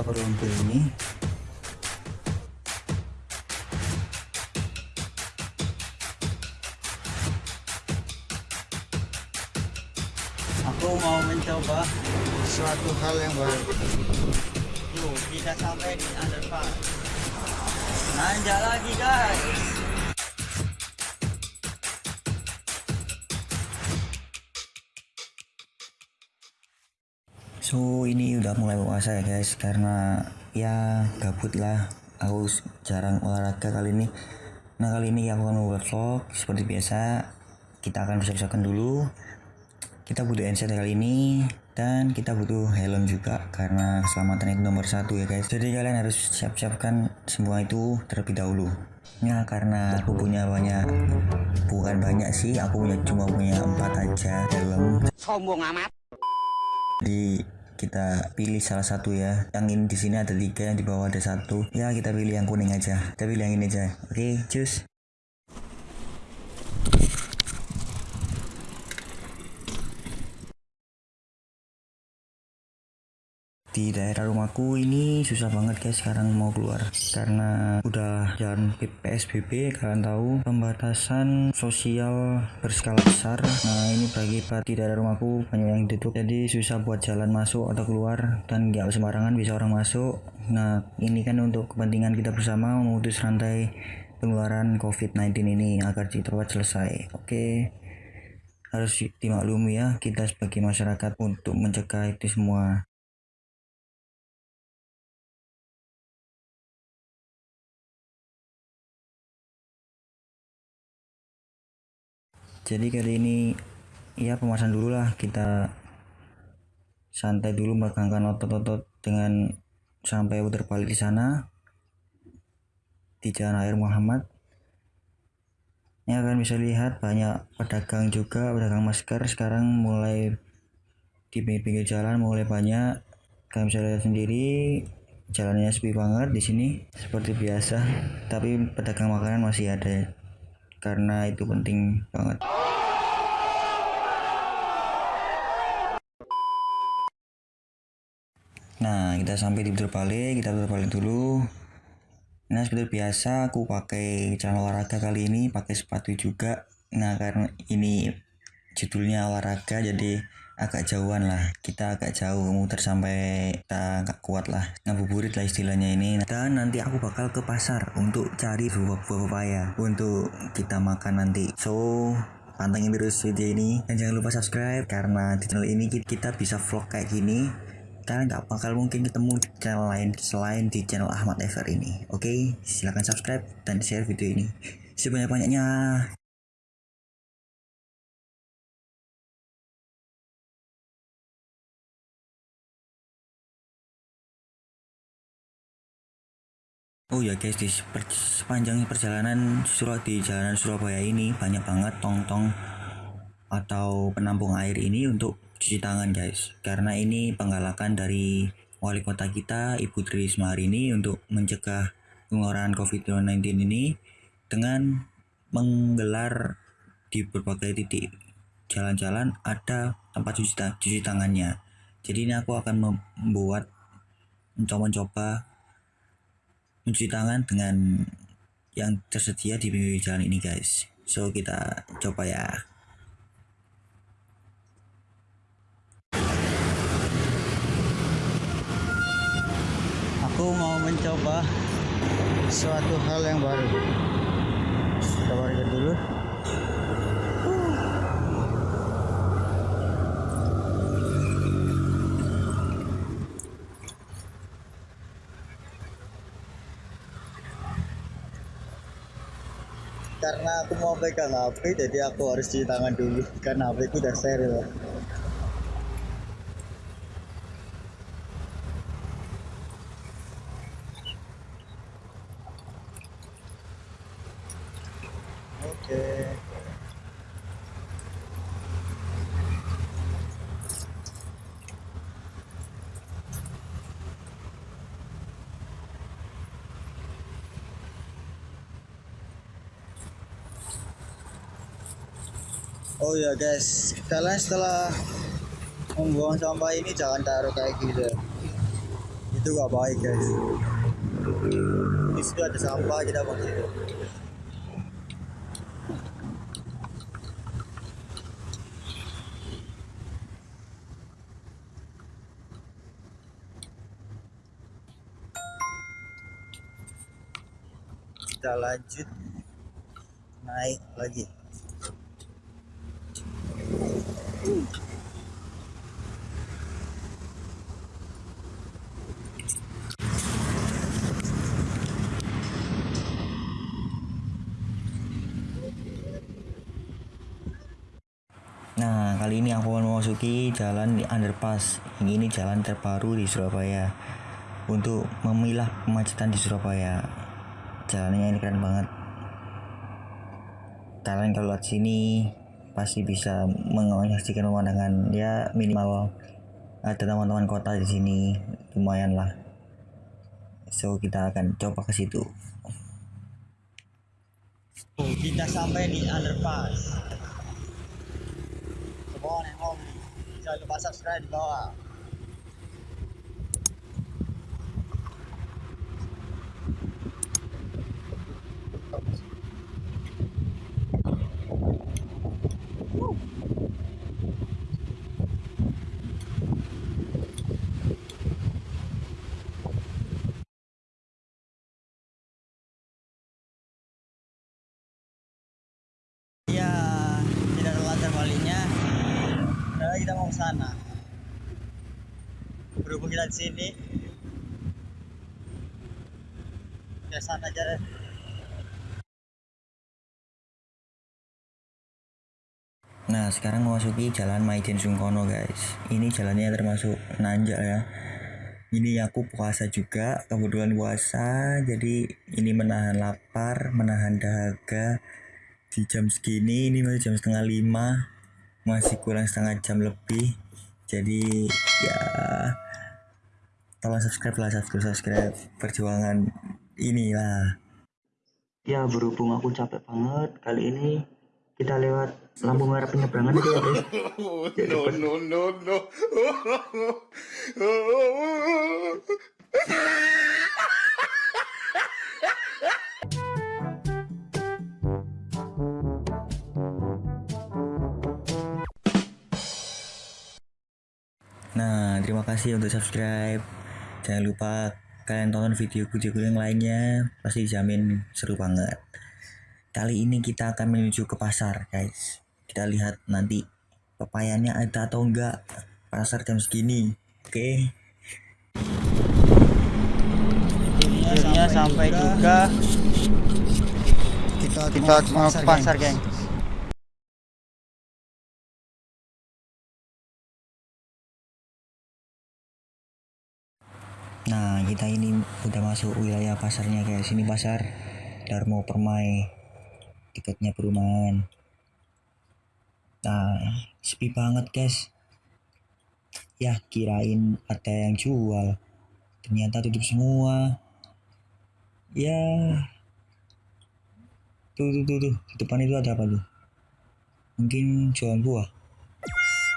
kota Perumpil ini. Aku mau mencoba suatu hal yang baru. Yuk kita sampai di underpass. Nanjak lagi guys So ini udah mulai puasa ya guys. Karena ya gabut lah. Aku jarang olahraga kali ini. Nah kali ini aku akan membuat vlog seperti biasa. Kita akan persiapkan dulu. Kita butuh handset kali ini. Dan kita butuh helm juga karena keselamatan itu nomor satu ya guys. Jadi kalian harus siap-siapkan semua itu terlebih dahulu. Ya karena aku punya banyak bukan banyak sih. Aku punya cuma punya empat aja helm. Sombong amat. Jadi kita pilih salah satu ya. Yang ini di sini ada tiga yang di bawah ada satu. Ya kita pilih yang kuning aja. Kita pilih yang ini aja. Oke okay, cus di daerah rumahku ini susah banget guys sekarang mau keluar. Karena udah jalan PSBB kalian tahu pembatasan sosial berskala besar. Nah ini bagi di daerah rumahku banyak yang ditutup. Jadi susah buat jalan masuk atau keluar dan nggak sembarangan bisa orang masuk. Nah ini kan untuk kepentingan kita bersama memutus rantai penularan COVID-19 ini agar cepat selesai. Oke harus dimaklumi ya kita sebagai masyarakat untuk mencegah itu semua jadi kali ini ya pemasan dulu lah. Kita santai dulu megangkan otot-otot dengan sampai putar balik di sana di jalan air Muhammad. Ya kalian bisa lihat banyak pedagang juga pedagang masker sekarang mulai di pinggir-pinggir jalan mulai banyak. Kalian bisa lihat sendiri jalannya sepi banget di sini seperti biasa. Tapi pedagang makanan masih ada karena itu penting banget nah kita sampai di betul balik kita betul balik dulu. Nah seperti biasa aku pakai celana olahraga kali ini pakai sepatu juga. Nah karena ini judulnya olahraga jadi agak jauhan lah. Kita agak jauh muter sampai kita nggak kuat lah. Ngabuburit lah istilahnya ini. Dan nanti aku bakal ke pasar untuk cari buah-buah papaya untuk kita makan nanti. So pantengin terus video ini. Dan jangan lupa subscribe karena di channel ini kita bisa vlog kayak gini kalian nggak bakal mungkin ketemu di channel lain selain di channel Ahmad Ever ini oke okay? silahkan subscribe dan share video ini sebanyak-banyaknya Oh ya guys di sepanjang perjalanan Surah di jalanan Surabaya ini banyak banget tong-tong atau penampung air ini untuk cuci tangan guys. Karena ini penggalakan dari wali kota kita Ibu Tri Risma hari ini untuk mencegah penularan COVID-19 ini dengan menggelar di berbagai titik jalan-jalan ada tempat cuci, cuci tangannya. Jadi ini aku akan membuat mencoba-coba mencuci tangan dengan yang tersedia di pinggir jalan ini guys. So kita coba ya aku mau mencoba suatu hal yang baru. Kita parkir dulu. Karena aku mau pegang HP jadi aku harus cuci tangan dulu karena HP ku udah steril oh ya guys. Kalian setelah membuang sampah ini jangan taruh kayak gitu. Itu gak baik guys. Di situ ada sampah kita buang situ kita lanjut naik lagi Nah, kali ini aku akan memasuki jalan di underpass. Ini jalan terbaru di Surabaya. Untuk memilah kemacetan di Surabaya. Jalannya ini keren banget. Kalian kalau lihat sini pasti bisa menyaksikan pemandangan ya minimal ada teman-teman kota di sini lumayan lah. So kita akan coba ke situ. Oh, kita sampai di underpass semua yang home jangan lupa subscribe di bawah Ya, tidak ada latar baliknya. Nah, kita mau ke sana. Berhubung kita di sini, ke sana aja deh. Nah, sekarang memasuki jalan Maijen Sungkono, guys. Ini jalannya termasuk nanjak ya. Ini aku puasa juga, kebetulan puasa, jadi ini menahan lapar, menahan dahaga. Di jam segini, ini masih jam setengah lima, masih kurang setengah jam lebih. Jadi ya, tolong subscribe lah, subscribe, subscribe perjuangan inilah. Ya berhubung aku capek banget kali ini kita lewat lampu merah penyeberangan aja ya guys. Jadi no, no, no, no. terima kasih untuk subscribe. Jangan lupa kalian tonton video-video yang lainnya, pasti jamin seru banget. Kali ini kita akan menuju ke pasar, guys. Kita lihat nanti pepayanya ada atau enggak. Pasar jam segini. Oke. akhirnya sampai juga Kita kita mau ke pasar geng Nah, kita ini udah masuk wilayah pasarnya guys. Ini pasar Darmo Permai. Tiketnya perumahan. Nah, sepi banget guys. Ya, kirain ada yang jual. Ternyata tutup semua. Ya. Tuh, tuh, tuh, tuh. Di depan itu ada apa tuh? Mungkin jualan buah.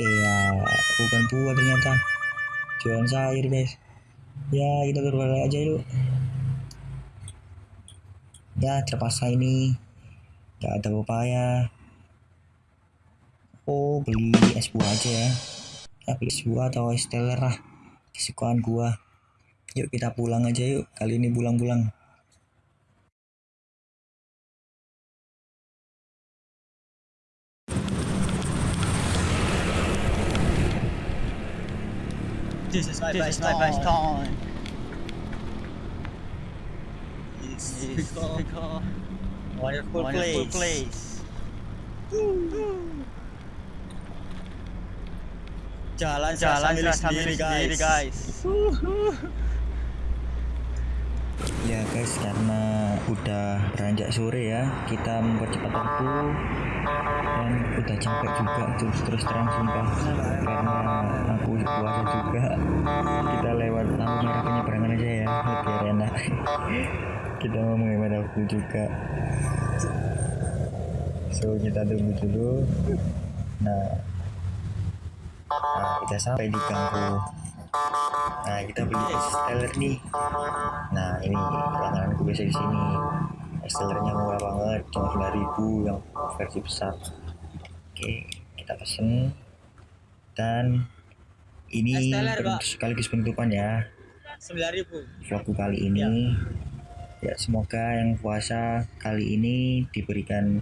Iya, bukan buah ternyata. Jualan sayur guys ya kita berbalik aja yuk. Ya terpaksa ini. Gak ada upaya. Oh beli es buah aja ya. Ya beli es buah atau es teler lah. Kesukaan gua. Yuk kita pulang aja yuk. Kali ini pulang-pulang this is my best time It's It's wonderful, wonderful place. place. Jalan jalan milik milik sendiri guys. Ya guys, karena udah beranjak sore ya, kita mempercepat waktu. Dan udah capek juga terus terus terang sumpah. Karena puasa juga. Kita lewat lampu merah penyeberangan aja ya. Biar enak kita mau menghemat waktu juga. So kita tunggu dulu. Nah, nah kita sampai di Ganggu nah kita beli Esteller nih. Nah ini langganan gue biasa di sini. Estellernya murah banget cuma 9000 yang versi besar. Oke kita pesen. Dan ini sekaligus penutupan ya. 9000. vlogku kali ini. Ya semoga yang puasa kali ini diberikan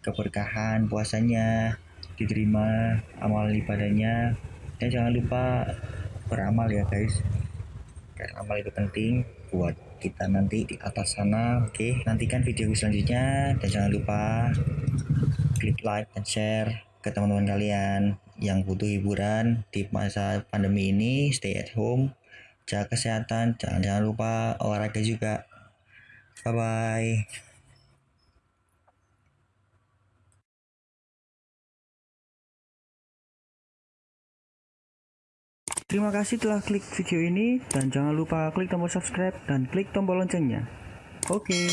keberkahan puasanya diterima amal ibadahnya. Dan jangan lupa beramal ya guys. Karena amal itu penting buat kita nanti di atas sana. Oke nantikan video selanjutnya. Dan jangan lupa klik like dan share ke teman-teman kalian yang butuh hiburan di masa pandemi ini stay at home jaga kesehatan jangan jangan lupa olahraga juga bye bye Terima kasih telah klik video ini dan jangan lupa klik tombol subscribe dan klik tombol loncengnya. Oke.